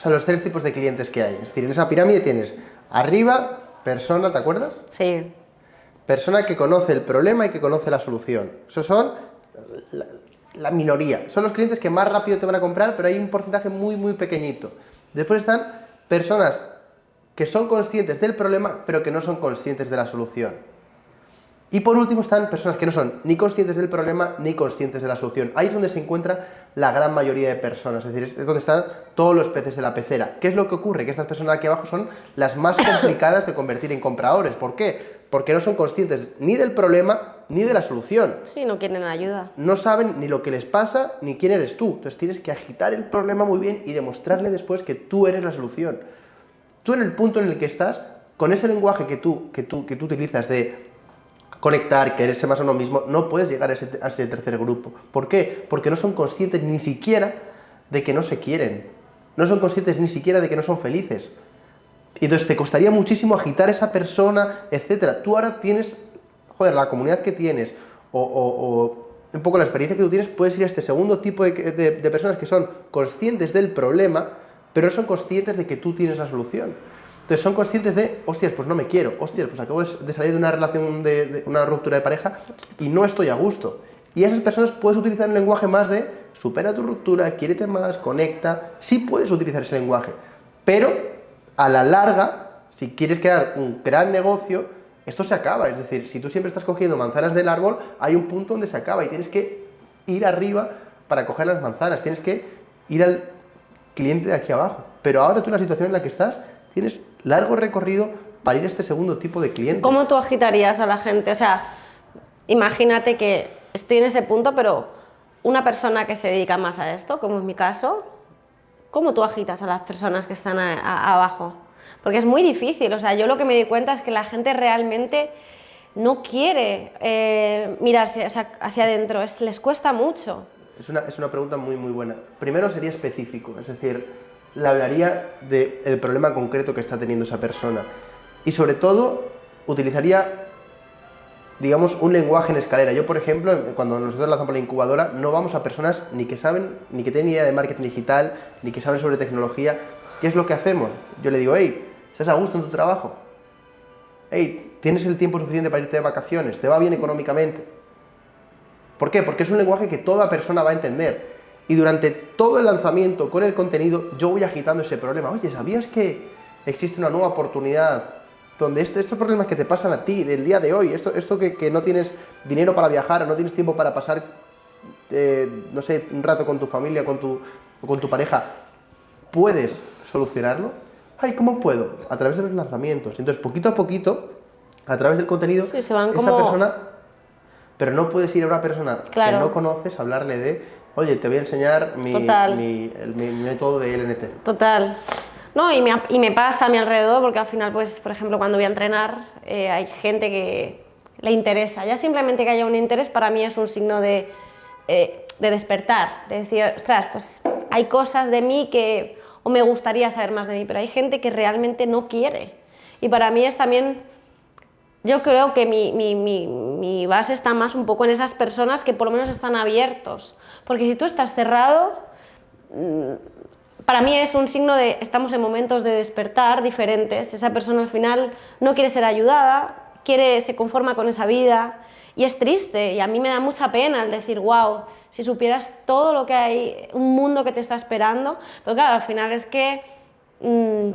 o sea, los tres tipos de clientes que hay. Es decir, en esa pirámide tienes arriba, persona, ¿te acuerdas? Sí, Persona que conoce el problema y que conoce la solución. Esos son la, la minoría. Son los clientes que más rápido te van a comprar, pero hay un porcentaje muy, muy pequeñito. Después están personas que son conscientes del problema, pero que no son conscientes de la solución. Y por último están personas que no son ni conscientes del problema ni conscientes de la solución. Ahí es donde se encuentra la gran mayoría de personas, es decir, es donde están todos los peces de la pecera. ¿Qué es lo que ocurre? Que estas personas de aquí abajo son las más complicadas de convertir en compradores. ¿Por qué? Porque no son conscientes ni del problema ni de la solución. sí, no quieren ayuda. No saben ni lo que les pasa ni quién eres tú. Entonces tienes que agitar el problema muy bien y demostrarle después que tú eres la solución. Tú en el punto en el que estás, con ese lenguaje que tú, que tú, que tú utilizas de conectar, quererse más a uno mismo, no puedes llegar a ese, tercer grupo. ¿Por qué? Porque no son conscientes ni siquiera de que no se quieren. No son conscientes ni siquiera de que no son felices. Y entonces te costaría muchísimo agitar a esa persona, etcétera. Tú ahora tienes, joder, la comunidad que tienes, o, un poco la experiencia que tú tienes, puedes ir a este segundo tipo de personas que son conscientes del problema, pero no son conscientes de que tú tienes la solución. Entonces son conscientes de, hostias, pues no me quiero, hostias, pues acabo de salir de una relación, de, una ruptura de pareja y no estoy a gusto. Y esas personas puedes utilizar un lenguaje más de, supera tu ruptura, quiérete más, conecta, sí puedes utilizar ese lenguaje, pero a la larga, si quieres crear un gran negocio, esto se acaba. Es decir, si tú siempre estás cogiendo manzanas del árbol, hay un punto donde se acaba y tienes que ir arriba para coger las manzanas, tienes que ir al cliente de aquí abajo. Pero ahora tú en la situación en la que estás, tienes largo recorrido para ir a este segundo tipo de cliente. ¿Cómo tú agitarías a la gente? O sea, imagínate que estoy en ese punto, pero una persona que se dedica más a esto, como es mi caso, ¿cómo tú agitas a las personas que están a- a- abajo? Porque es muy difícil. O sea, yo lo que me di cuenta es que la gente realmente no quiere eh, mirarse o sea, hacia adentro, es, les cuesta mucho. Es una, es una pregunta muy, muy buena. Primero sería específico, es decir, le hablaría del problema concreto que está teniendo esa persona. Y sobre todo, utilizaría, digamos, un lenguaje en escalera. Yo, por ejemplo, cuando nosotros lanzamos la incubadora, no vamos a personas ni que saben, ni que tienen idea de marketing digital, ni que saben sobre tecnología. ¿Qué es lo que hacemos? Yo le digo, hey, ¿estás a gusto en tu trabajo? Hey, ¿tienes el tiempo suficiente para irte de vacaciones? ¿Te va bien económicamente? ¿Por qué? Porque es un lenguaje que toda persona va a entender. Y durante todo el lanzamiento con el contenido, yo voy agitando ese problema. Oye, ¿sabías que existe una nueva oportunidad donde este- estos problemas que te pasan a ti del día de hoy, esto, esto que, que no tienes dinero para viajar, o no tienes tiempo para pasar, eh, no sé, un rato con tu familia con tu, o con tu pareja, puedes solucionarlo? Ay, ¿cómo puedo? A través de los lanzamientos. Entonces, poquito a poquito, a través del contenido, Sí, se van esa como persona pero no puedes ir a una persona Claro. que no conoces a hablarle de, oye, te voy a enseñar mi, Total. mi- el- mi método de LNT. Total. No, y me, y me pasa a mi alrededor porque al final, pues, por ejemplo, cuando voy a entrenar, eh, hay gente que le interesa. Ya simplemente que haya un interés para mí es un signo de, eh, de despertar, de decir, ostras, pues hay cosas de mí que o me gustaría saber más de mí, pero hay gente que realmente no quiere. Y para mí es también yo creo que mi, mi- mi- mi base está más un poco en esas personas que por lo menos están abiertos. Porque si tú estás cerrado, mm, para mí es un signo de estamos en momentos de despertar diferentes. Esa persona al final no quiere ser ayudada, quiere, se conforma con esa vida y es triste. Y a mí me da mucha pena el decir, wow, si supieras todo lo que hay, un mundo que te está esperando. Pero claro, al final es que mm,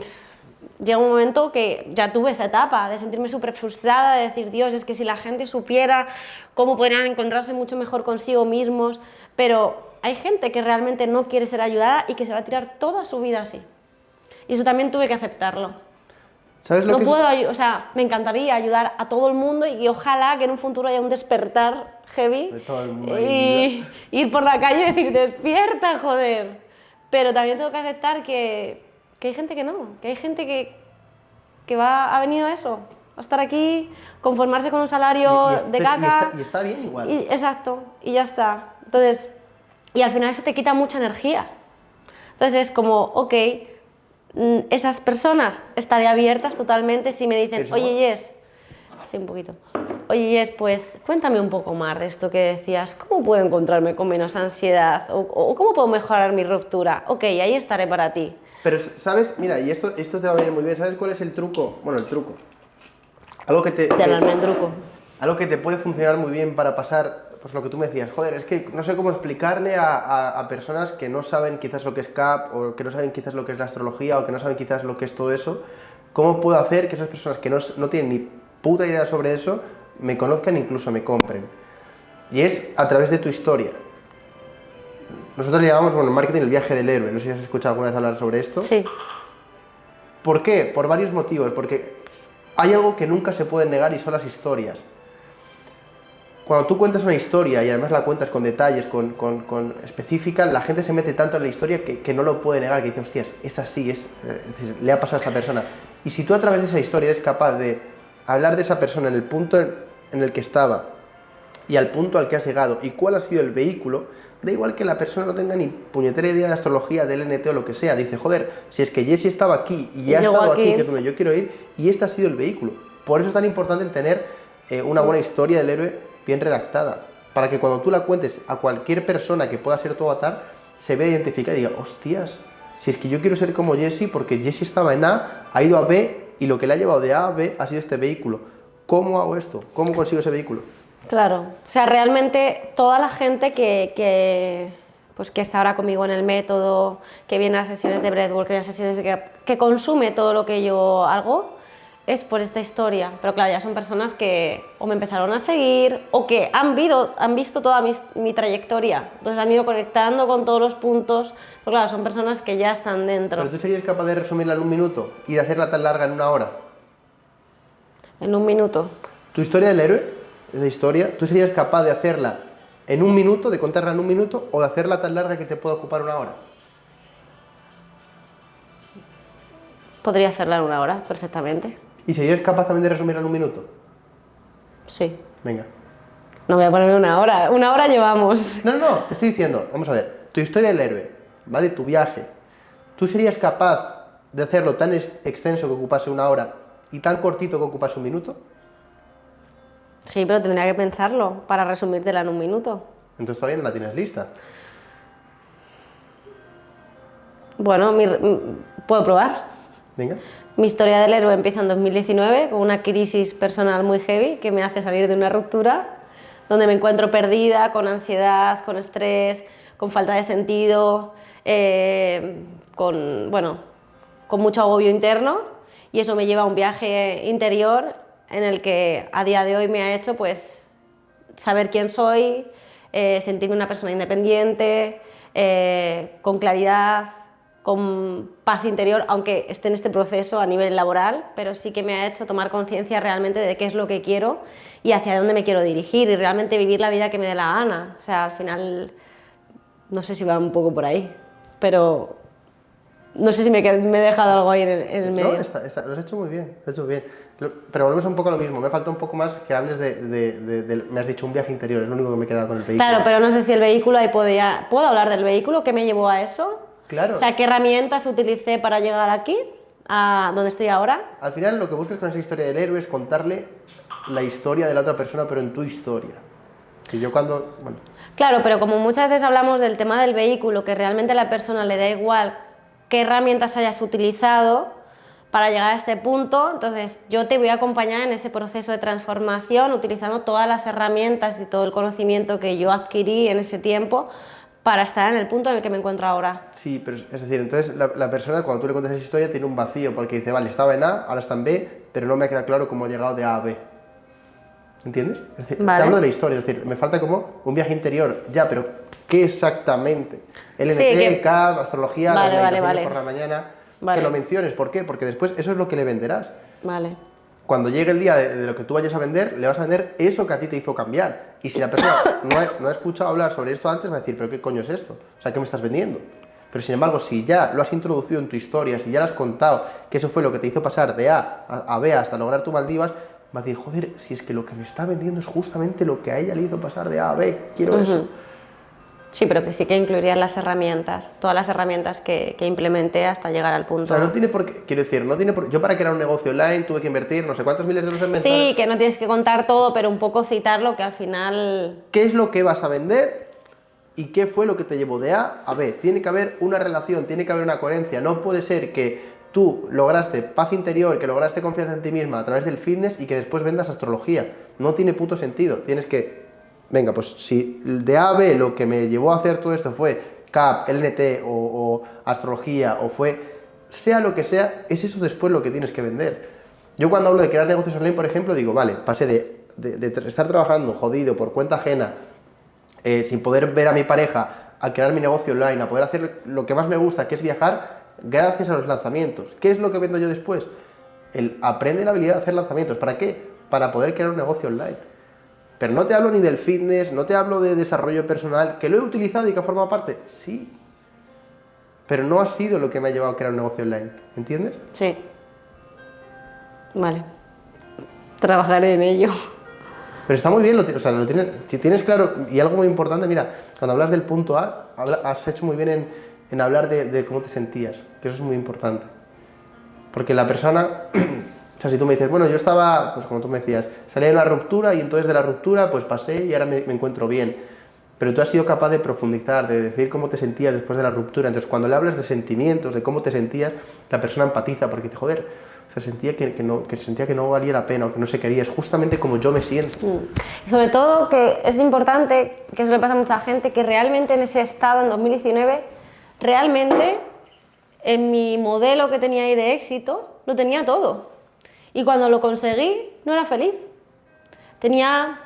llega un momento que ya tuve esa etapa de sentirme súper frustrada, de decir, Dios, es que si la gente supiera cómo podrían encontrarse mucho mejor consigo mismos, pero hay gente que realmente no quiere ser ayudada y que se va a tirar toda su vida así. Y eso también tuve que aceptarlo. ¿Sabes lo No que es- puedo, ayu- o sea, me encantaría ayudar a todo el mundo y ojalá que en un futuro haya un despertar heavy De todo el mundo ahí y ir por la calle y decir, despierta, joder. Pero también tengo que aceptar que, que hay gente que no, que hay gente que, que va, ha venido a eso, a estar aquí, conformarse con un salario y- y está- de y caca. está- y está bien igual. exacto, y ya está. Entonces, y al final eso te quita mucha energía. Entonces es como, ok, mm, esas personas estaré abiertas totalmente si me dicen, oye, Yes, sí, un poquito. Oye, Yes, pues cuéntame un poco más de esto que decías. ¿Cómo puedo encontrarme con menos ansiedad? ¿O, o cómo puedo mejorar mi ruptura? Ok, ahí estaré para ti. Pero, ¿sabes? Mira, y esto, esto te va a venir muy bien. ¿Sabes cuál es el truco? Bueno, el truco. Algo que te, Del almendruco. algo que te puede funcionar muy bien para pasar, pues lo que tú me decías, joder, es que no sé cómo explicarle a, a- a personas que no saben quizás lo que es CAP, o que no saben quizás lo que es la astrología, o que no saben quizás lo que es todo eso, ¿cómo puedo hacer que esas personas que no, no tienen ni puta idea sobre eso, me conozcan e incluso me compren? Y es a través de tu historia. Nosotros le llamamos, bueno, en marketing el viaje del héroe, no sé si has escuchado alguna vez hablar sobre esto. Sí, ¿Por qué? Por varios motivos. Porque hay algo que nunca se puede negar y son las historias. Cuando tú cuentas una historia y además la cuentas con detalles, con, con, con específica, la gente se mete tanto en la historia que, que no lo puede negar, que dice, hostias, es así, es, eh, es decir, le ha pasado a esa persona. Y si tú a través de esa historia eres capaz de hablar de esa persona en el punto en, el que estaba y al punto al que has llegado y cuál ha sido el vehículo, da igual que la persona no tenga ni puñetera idea de astrología, del NT o lo que sea. Dice, joder, si es que Jessie estaba aquí y ha Llegó estado aquí. aquí. que es donde yo quiero ir, y este ha sido el vehículo. Por eso es tan importante el tener eh, una buena historia del héroe bien redactada. Para que cuando tú la cuentes a cualquier persona que pueda ser tu avatar, se vea identificada y diga, hostias, si es que yo quiero ser como Jessie porque Jessie estaba en A, ha ido a B y lo que le ha llevado de A a B ha sido este vehículo. ¿Cómo hago esto? ¿Cómo consigo ese vehículo? Claro, o sea, realmente toda la gente que, que, pues que está ahora conmigo en el método, que viene a sesiones de breathwork, que viene a sesiones de que consume todo lo que yo hago, es por esta historia. Pero claro, ya son personas que o me empezaron a seguir o que han, vido, han visto toda mi, mi trayectoria. Entonces han ido conectando con todos los puntos. Pero claro, son personas que ya están dentro. Pero tú serías capaz de resumirla en un minuto y de hacerla tan larga en una hora. En un minuto. Tu historia del héroe, esa historia, tú serías capaz de hacerla en un minuto, de contarla en un minuto, o de hacerla tan larga que te pueda ocupar una hora. Podría hacerla en una hora, perfectamente. ¿Y serías capaz también de resumirla en un minuto? Sí. Venga. No voy a ponerme una hora. Una hora llevamos. No, no, no, te estoy diciendo, vamos a ver, tu historia del héroe, ¿vale? Tu viaje. ¿Tú serías capaz de hacerlo tan ex- extenso que ocupase una hora y tan cortito que ocupase un minuto? Sí, pero tendría que pensarlo para resumírtela en un minuto. Entonces todavía no la tienes lista. Bueno, mi- m- puedo probar. Venga. Mi historia del héroe empieza en 2019 con una crisis personal muy heavy que me hace salir de una ruptura, donde me encuentro perdida, con ansiedad, con estrés, con falta de sentido, eh, con, bueno, con mucho agobio interno y eso me lleva a un viaje interior en el que a día de hoy me ha hecho pues saber quién soy, eh, sentirme una persona independiente, eh, con claridad, con paz interior, aunque esté en este proceso a nivel laboral, pero sí que me ha hecho tomar conciencia realmente de qué es lo que quiero y hacia dónde me quiero dirigir y realmente vivir la vida que me dé la gana. O sea, al final, no sé si va un poco por ahí, pero no sé si me, me he dejado algo ahí en el, medio. No, lo has hecho muy bien, lo has hecho bien. Pero volvemos un poco a lo mismo, me falta un poco más que hables de, me has dicho un viaje interior, es lo único que me he quedado con el vehículo. Claro, pero no sé si el vehículo, ahí podía, ¿puedo hablar del vehículo? ¿Qué me llevó a eso? Claro. O sea, ¿qué herramientas utilicé para llegar aquí, a donde estoy ahora? Al final lo que buscas con esa historia del héroe es contarle la historia de la otra persona, pero en tu historia. Que yo cuando... Bueno. Claro, pero como muchas veces hablamos del tema del vehículo, que realmente a la persona le da igual qué herramientas hayas utilizado, para llegar a este punto, entonces yo te voy a acompañar en ese proceso de transformación utilizando todas las herramientas y todo el conocimiento que yo adquirí en ese tiempo para estar en el punto en el que me encuentro ahora. Sí, pero es decir, entonces la, persona cuando tú le cuentas esa historia tiene un vacío porque dice, vale, estaba en A, ahora está en B, pero no me queda claro cómo ha llegado de A a B. ¿Entiendes? Es decir, te hablo de la historia, es decir, me falta como un viaje interior, ya, pero ¿qué exactamente? LNT, sí, CAP, astrología, vale, vale, por la mañana que lo menciones. ¿Por qué? Porque después eso es lo que le venderás. Vale. Cuando llegue el día de, lo que tú vayas a vender, le vas a vender eso que a ti te hizo cambiar. Y si la persona no ha, escuchado hablar sobre esto antes, va a decir, ¿pero qué coño es esto? O sea, ¿qué me estás vendiendo? Pero sin embargo, si ya lo has introducido en tu historia, si ya lo has contado, que eso fue lo que te hizo pasar de A a, B hasta lograr tu Maldivas, va a decir, joder, si es que lo que me está vendiendo es justamente lo que a ella le hizo pasar de A a B, quiero eso. Sí, pero que sí que incluiría las herramientas, todas las herramientas que, que, implementé hasta llegar al punto. O sea, no tiene por qué, quiero decir, no tiene por Yo para crear un negocio online tuve que invertir no sé cuántos miles de euros en venta. Sí, que no tienes que contar todo, pero un poco citarlo que al final... ¿Qué es lo que vas a vender y qué fue lo que te llevó de A a B? Tiene que haber una relación, tiene que haber una coherencia. No puede ser que tú lograste paz interior, que lograste confianza en ti misma a través del fitness y que después vendas astrología. No tiene puto sentido. Tienes que venga, pues si de A a B lo que me llevó a hacer todo esto fue CAP, LNT o, astrología o fue, sea lo que sea, es eso después lo que tienes que vender. Yo cuando hablo de crear negocios online, por ejemplo, digo, vale, pasé de, estar trabajando jodido por cuenta ajena, eh, sin poder ver a mi pareja, a crear mi negocio online, a poder hacer lo que más me gusta, que es viajar, gracias a los lanzamientos. ¿Qué es lo que vendo yo después? El aprende la habilidad de hacer lanzamientos. ¿Para qué? Para poder crear un negocio online. Pero no te hablo ni del fitness, no te hablo de desarrollo personal, que lo he utilizado y que ha formado parte, sí. Pero no ha sido lo que me ha llevado a crear un negocio online, ¿entiendes? Sí. Vale. Trabajaré en ello. Pero está muy bien, o sea, lo tienes, si tienes claro, y algo muy importante, mira, cuando hablas del punto A, has hecho muy bien en, en hablar de, de cómo te sentías, que eso es muy importante. Porque la persona O sea, si tú me dices, bueno, yo estaba, pues como tú me decías, salí de una ruptura y entonces de la ruptura pues pasé y ahora me, encuentro bien. Pero tú has sido capaz de profundizar, de decir cómo te sentías después de la ruptura. Entonces, cuando le hablas de sentimientos, de cómo te sentías, la persona empatiza porque dice, joder, se sentía que, no, que sentía que no valía la pena o que no se quería. Es justamente como yo me siento. Mm. Y sobre todo que es importante, que eso le pasa a mucha gente, que realmente en ese estado, en 2019, realmente en mi modelo que tenía ahí de éxito, lo tenía todo. Y cuando lo conseguí, no era feliz. Tenía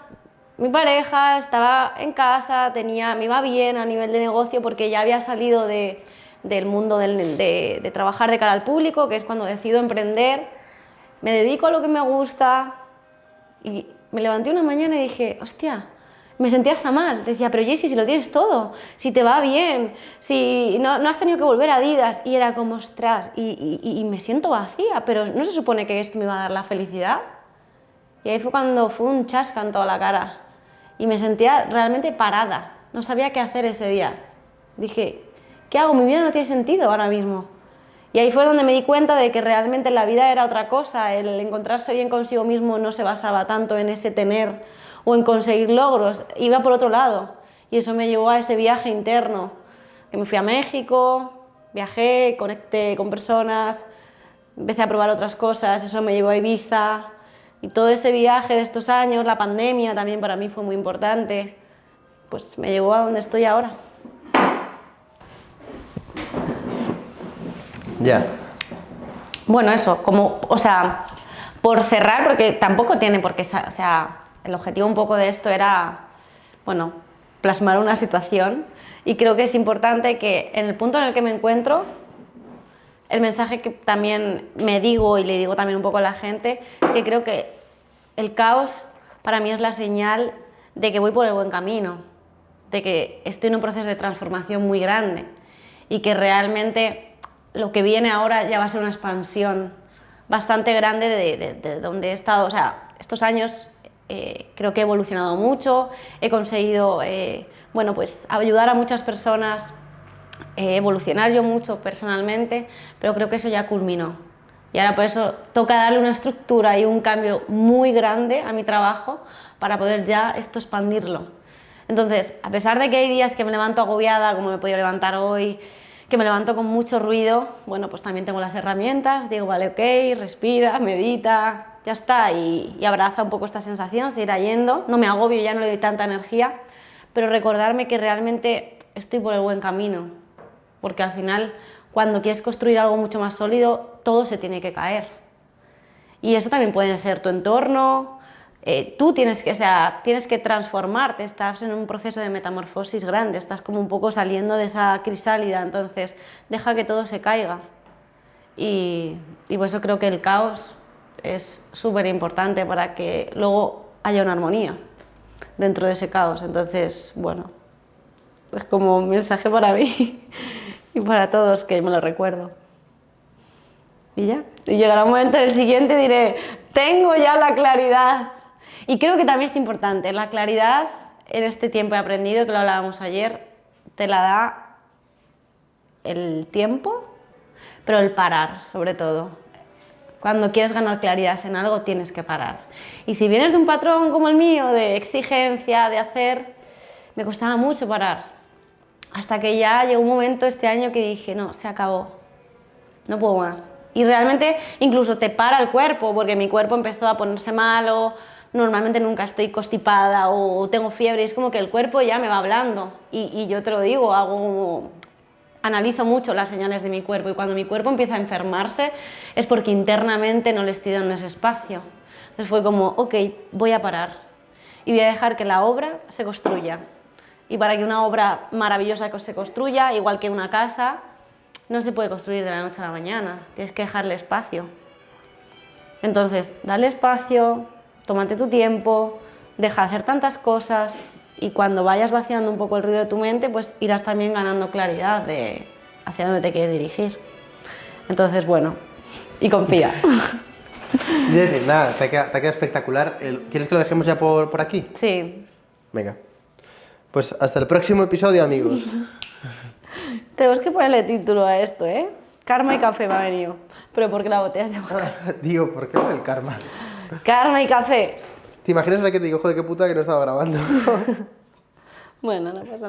mi pareja, estaba en casa, tenía, me iba bien a nivel de negocio porque ya había salido de, del mundo de, de, trabajar de cara al público, que es cuando decido emprender. Me dedico a lo que me gusta y me levanté una mañana y dije, hostia, me sentía hasta mal. Decía, pero Jessy, si lo tienes todo, si te va bien, si no, no has tenido que volver a Adidas. Y era como, ostras, y, y, me siento vacía, pero ¿no se supone que esto me va a dar la felicidad? Y ahí fue cuando fue un chasca en toda la cara. Y me sentía realmente parada. No sabía qué hacer ese día. Dije, ¿qué hago? Mi vida no tiene sentido ahora mismo. Y ahí fue donde me di cuenta de que realmente la vida era otra cosa. El encontrarse bien consigo mismo no se basaba tanto en ese tener o en conseguir logros, iba por otro lado. Y eso me llevó a ese viaje interno, que me fui a México, viajé, conecté con personas, empecé a probar otras cosas, eso me llevó a Ibiza. Y todo ese viaje de estos años, la pandemia también para mí fue muy importante, pues me llevó a donde estoy ahora. Ya. Bueno, eso, como, o sea, por cerrar, porque tampoco tiene por qué, o sea, el objetivo un poco de esto era, bueno, plasmar una situación. Y creo que es importante que en el punto en el que me encuentro el mensaje que también me digo y le digo también un poco a la gente es que creo que el caos para mí es la señal de que voy por el buen camino, de que estoy en un proceso de transformación muy grande y que realmente lo que viene ahora ya va a ser una expansión bastante grande de, donde he estado, o sea, estos años eh, creo que he evolucionado mucho, he conseguido eh, bueno, pues ayudar a muchas personas, eh, evolucionar yo mucho personalmente, pero creo que eso ya culminó. Y ahora por eso toca darle una estructura y un cambio muy grande a mi trabajo para poder ya esto expandirlo. Entonces, a pesar de que hay días que me levanto agobiada, como me he podido levantar hoy, que me levanto con mucho ruido, bueno, pues también tengo las herramientas, digo, vale, ok, respira, medita, ya está, y, y abraza un poco esta sensación, se irá yendo, no me agobio, ya no le doy tanta energía, pero recordarme que realmente estoy por el buen camino, porque al final cuando quieres construir algo mucho más sólido, todo se tiene que caer. Y eso también puede ser tu entorno, eh, tú tienes que, o sea, tienes que transformarte, estás en un proceso de metamorfosis grande, estás como un poco saliendo de esa crisálida, entonces deja que todo se caiga. Y, y por eso creo que el caos es súper importante para que luego haya una armonía dentro de ese caos. Entonces, bueno, es como un mensaje para mí y para todos que me lo recuerdo. Y ya, y llegará un momento en el siguiente diré, tengo ya la claridad. Y creo que también es importante, la claridad en este tiempo he aprendido, que lo hablábamos ayer, te la da el tiempo, pero el parar sobre todo. Cuando quieres ganar claridad en algo tienes que parar. Y si vienes de un patrón como el mío, de exigencia, de hacer, me costaba mucho parar. Hasta que ya llegó un momento este año que dije, no, se acabó, no puedo más. Y realmente incluso te para el cuerpo, porque mi cuerpo empezó a ponerse malo, normalmente nunca estoy constipada o tengo fiebre, es como que el cuerpo ya me va hablando. Y, y yo te lo digo, hago analizo mucho las señales de mi cuerpo y cuando mi cuerpo empieza a enfermarse es porque internamente no le estoy dando ese espacio. Entonces fue como, ok, voy a parar y voy a dejar que la obra se construya. Y para que una obra maravillosa se construya, igual que una casa, no se puede construir de la noche a la mañana, tienes que dejarle espacio. Entonces, dale espacio, tómate tu tiempo, deja de hacer tantas cosas, y cuando vayas vaciando un poco el ruido de tu mente, pues irás también ganando claridad de hacia dónde te quieres dirigir. Entonces, bueno, y confía. Jessy, nada, te queda, te queda espectacular. ¿Quieres que lo dejemos ya por, por aquí? Sí. Venga. Pues hasta el próximo episodio, amigos. Tenemos que ponerle título a esto, ¿eh? Karma y café me ha venido. Pero porque la botella se llama Digo, ¿por qué el karma? Karma y café. ¿Te imaginas la que te digo, joder, qué puta que no estaba grabando? bueno, no pasa